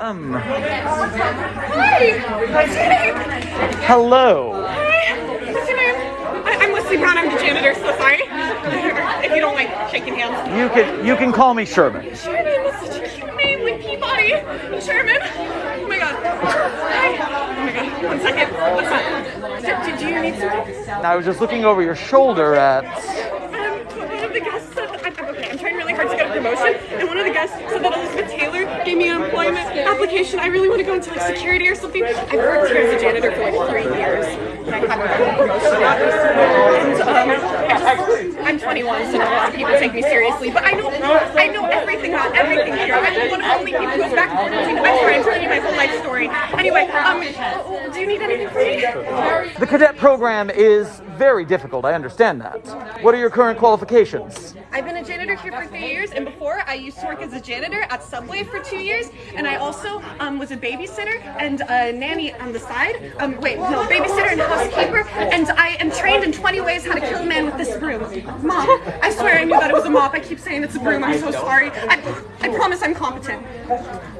Um, Hi! What's your name? hello. Hi! What's your name? I, I'm Leslie Brown, I'm the janitor, so sorry. if you don't like shaking hands. You can you can call me Sherman. Sherman, that's such a cute name, like Peabody. Sherman. Oh my god. Hi. Oh my god. One second. What's that? Did, did you need something? I was just looking over your shoulder at. Um, one of the guests said, I'm, I'm okay, I'm trying really hard to get a promotion, and one of the guests said that Elizabeth Taylor gave me an employment application. I really want to go into like security or something. I've worked here as a janitor for like three years, and I yet. And, um, I'm 21, so not a lot of people take me seriously, but I know, I know everything about everything here. I'm one of the only people who's back in the I'm sorry, I'm telling you my whole life story. Anyway, um, do you need anything from me? The cadet program is very difficult. I understand that. What are your current qualifications? I've been a janitor here for three years, and before I used to work as a janitor at Subway for two years, and I also um, was a babysitter and a nanny on the side. Um, wait, no, babysitter and housekeeper, and I am trained in 20 ways how to kill a man with this broom. Mom, I swear I knew that it was a mop. I keep saying it's a broom. I'm so sorry. I, I promise I'm competent.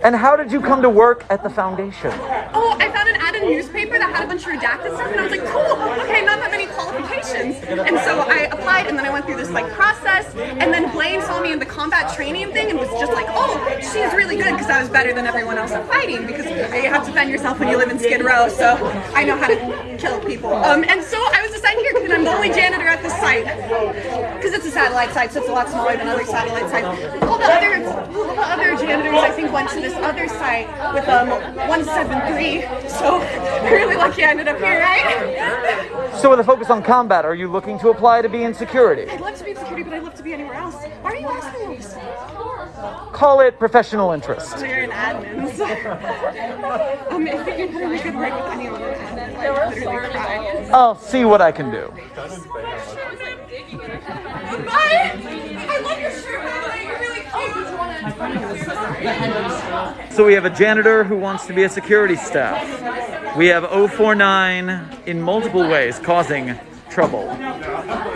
And how did you come to work at the foundation? Oh, I found an ad in a newspaper that had a bunch of redacted stuff, and I was like, cool, okay, not that many qualifications. And so I applied, and then I went through this like process, and then Blaine saw me in the combat training thing and was just like, oh, she's really good because I was better than everyone else at fighting because you have to defend yourself when you live in Skid Row, so I know how to kill people. Um, and so I was assigned here because I'm the only janitor at this site because it's a satellite site, so it's a lot smaller than other satellite sites. All the other, all the other janitors, I think, went to this other site with um 173. So really lucky I ended up here, right? So, with a focus on combat, are you looking to apply to be in security? I'd love to be in security, but I'd love to be anywhere else. Why are you asking me? Call it professional interest. So you're an admin. So. um, if you can put a good word with anyone I'd literally cry. I'll see what I can do. So we have a janitor who wants to be a security staff. We have 049 in multiple ways causing trouble.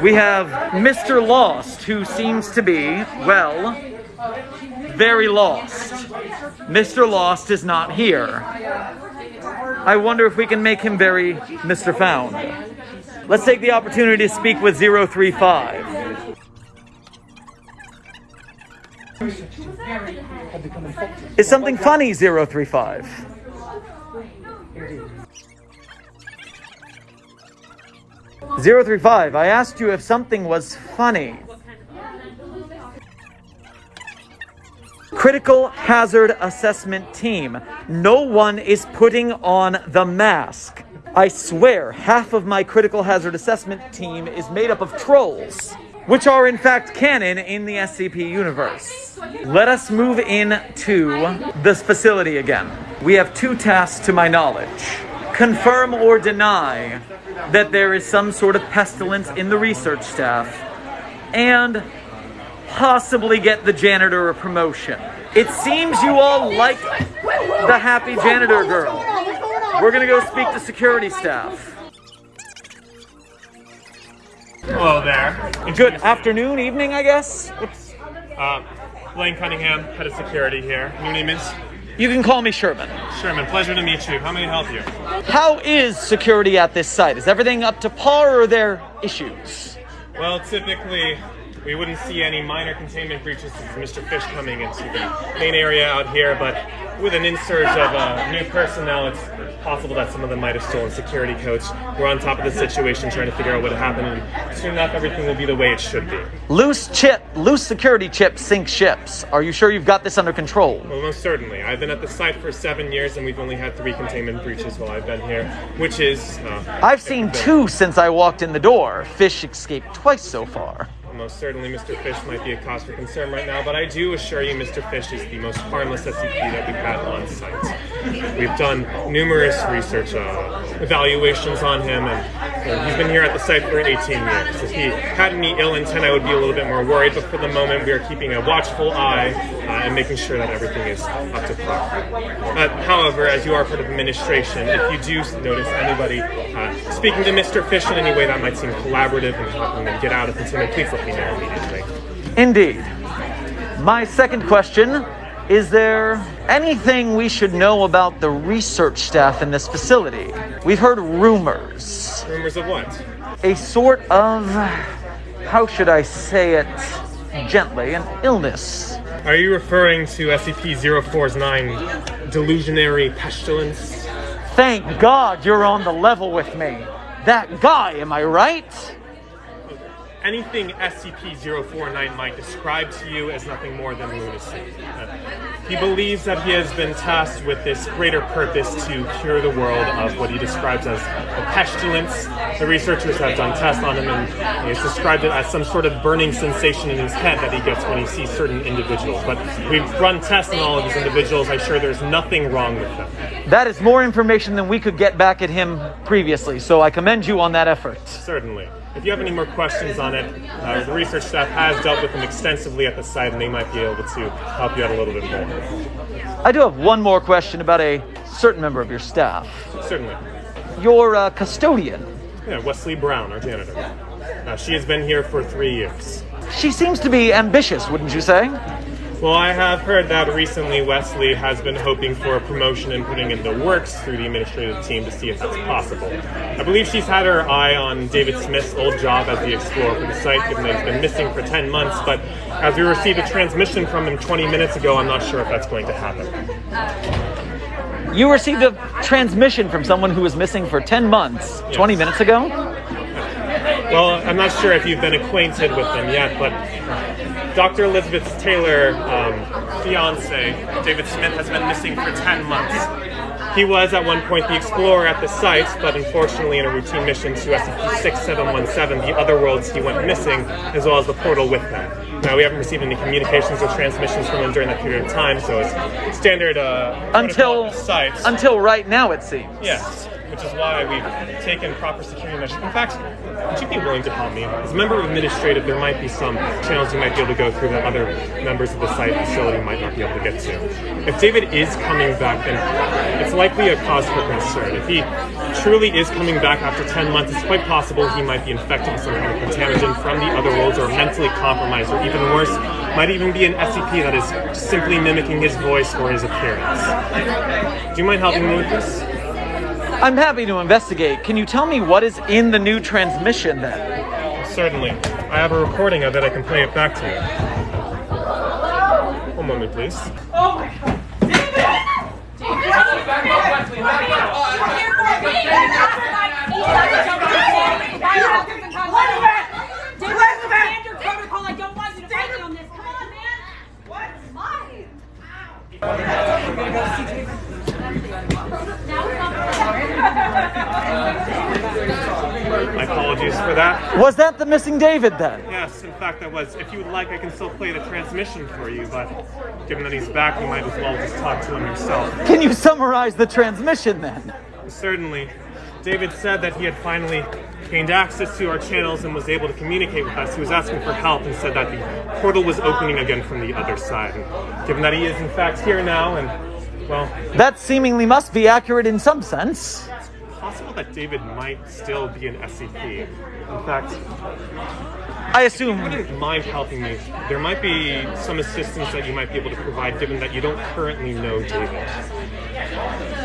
We have Mr. Lost who seems to be, well, very lost. Mr. Lost is not here. I wonder if we can make him very Mr. Found. Let's take the opportunity to speak with 035. Is something funny, 035? Zero three five. I asked you if something was funny. Critical Hazard Assessment Team. No one is putting on the mask. I swear, half of my Critical Hazard Assessment team is made up of trolls, which are in fact canon in the SCP universe. Let us move into this facility again. We have two tasks to my knowledge confirm or deny that there is some sort of pestilence in the research staff, and possibly get the janitor a promotion. It seems you all like the happy janitor girl. We're gonna go speak to security staff. Hello there. Good afternoon, evening, I guess. What's- Uh, Blaine Cunningham, head of security here. Your name is You can call me Sherman. Sherman. Pleasure to meet you. How may I help you? How is security at this site? Is everything up to par or are there issues? Well, typically, we wouldn't see any minor containment breaches with Mr. Fish coming into the main area out here, but with an insurge of uh, new personnel, it's possible that some of them might have stolen security codes. We're on top of the situation, trying to figure out what happened, and soon enough, everything will be the way it should be. Loose chip, loose security chip sink ships. Are you sure you've got this under control? Well, most certainly. I've been at the site for seven years, and we've only had three containment breaches while I've been here, which is. Uh, I've seen two since I walked in the door. Fish escaped twice so far. Most certainly, Mr. Fish might be a cause for concern right now, but I do assure you, Mr. Fish is the most harmless SCP that we've had on site. We've done numerous research uh, evaluations on him, and uh, he's been here at the site for 18 years. If he had any ill intent, I would be a little bit more worried, but for the moment, we are keeping a watchful eye uh, and making sure that everything is up to par. Uh, however, as you are part of administration, if you do notice anybody uh, speaking to Mr. Fish in any way that might seem collaborative and helping them get out of containment, please let me know immediately. Indeed. My second question Is there anything we should know about the research staff in this facility? We've heard rumors. Rumors of what? A sort of, how should I say it gently, an illness. Are you referring to SCP-049 delusionary pestilence? Thank God you're on the level with me. That guy, am I right? Anything SCP-049 might describe to you as nothing more than lunacy. He believes that he has been tasked with this greater purpose to cure the world of what he describes as a pestilence. The researchers have done tests on him and he has described it as some sort of burning sensation in his head that he gets when he sees certain individuals. But we've run tests on all of these individuals. I'm sure there's nothing wrong with them. That is more information than we could get back at him previously, so I commend you on that effort. Certainly. If you have any more questions on it, uh, the research staff has dealt with them extensively at the site, and they might be able to help you out a little bit more. I do have one more question about a certain member of your staff. Certainly. Your uh, custodian. Yeah, Wesley Brown, our janitor. Uh, she has been here for three years. She seems to be ambitious, wouldn't you say? Well, I have heard that recently Wesley has been hoping for a promotion and putting in the works through the administrative team to see if that's possible. I believe she's had her eye on David Smith's old job as the explorer for the site, given that he's been missing for 10 months, but as we received a transmission from him 20 minutes ago, I'm not sure if that's going to happen. You received a transmission from someone who was missing for 10 months, yes. 20 minutes ago? Well, I'm not sure if you've been acquainted with them yet, but Dr. Elizabeth Taylor, um, fiance, David Smith, has been missing for 10 months. He was at one point the explorer at the site, but unfortunately, in a routine mission to SCP-6717, the other worlds, he went missing, as well as the portal with him. Now, we haven't received any communications or transmissions from him during that period of time, so it's standard uh, until sites. Until right now, it seems. Yes which is why we've taken proper security measures. In fact, would you be willing to help me? As a member of administrative, there might be some channels you might be able to go through that other members of the site facility might not be able to get to. If David is coming back, then it's likely a cause for concern. If he truly is coming back after 10 months, it's quite possible he might be infected with some kind of contagion from the other worlds or mentally compromised, or even worse, might even be an SCP that is simply mimicking his voice or his appearance. Do you mind helping me with this? I'm happy to investigate. Can you tell me what is in the new transmission then? Certainly. I have a recording of it. I can play it back to you. One moment, please. Oh my god! My apologies for that. Was that the missing David then? Yes, in fact, that was. If you would like, I can still play the transmission for you, but given that he's back, you might as well just talk to him yourself. Can you summarize the transmission then? Certainly. David said that he had finally gained access to our channels and was able to communicate with us. He was asking for help and said that the portal was opening again from the other side. And given that he is in fact here now and well, that seemingly must be accurate in some sense It's possible that David might still be an SCP. In fact, I assume you wouldn't mind helping me. There might be some assistance that you might be able to provide, given that you don't currently know David.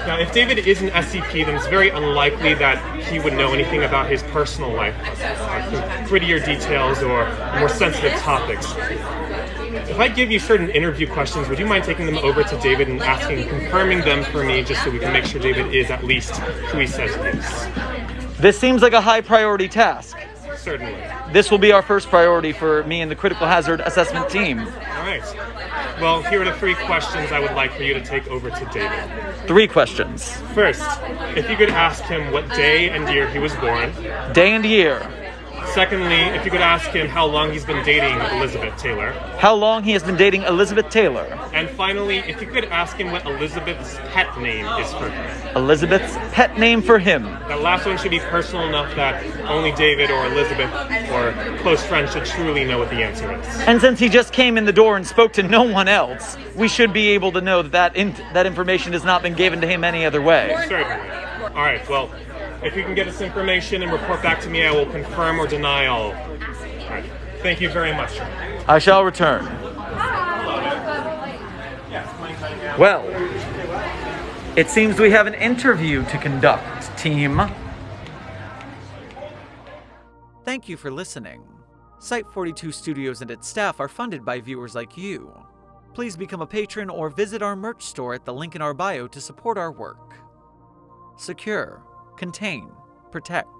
Now, if David is an SCP, then it's very unlikely that he would know anything about his personal life, like grittier details or more sensitive topics. If I give you certain interview questions, would you mind taking them over to David and asking, confirming them for me, just so we can make sure David is at least who he says he is? This seems like a high priority task. Certainly. This will be our first priority for me and the critical hazard assessment team. All right. Well, here are the three questions I would like for you to take over to David. Three questions. First, if you could ask him what day and year he was born. Day and year. Secondly, if you could ask him how long he's been dating Elizabeth Taylor. How long he has been dating Elizabeth Taylor. And finally, if you could ask him what Elizabeth's pet name is for him. Elizabeth's pet name for him. That last one should be personal enough that only David or Elizabeth or close friends should truly know what the answer is. And since he just came in the door and spoke to no one else, we should be able to know that that, in- that information has not been given to him any other way. Certainly. All right, well, if you can get us information and report back to me, I will confirm or deny all. all right. Thank you very much. I shall return. Well, it seems we have an interview to conduct, team. Thank you for listening. Site 42 Studios and its staff are funded by viewers like you. Please become a patron or visit our merch store at the link in our bio to support our work. Secure, contain, protect.